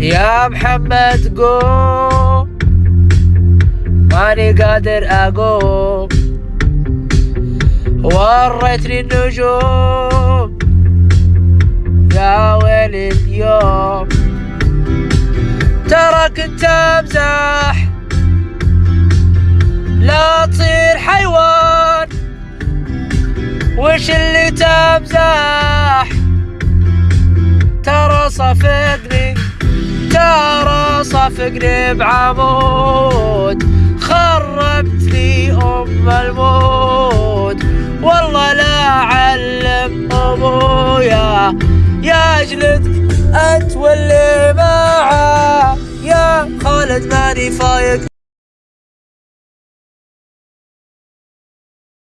يا محمد قوم ماني قادر أقوم. وريتني النجوم. يا ويلي اليوم. ترى كنت امزح لا تصير حيوان. وش اللي تمزح؟ ترى صفقني ترى صفقني بعمود خربت لي أم الموت. والله لا أعلم أبويا يا جلد انت واللي معاه يا خالد ماني فايق.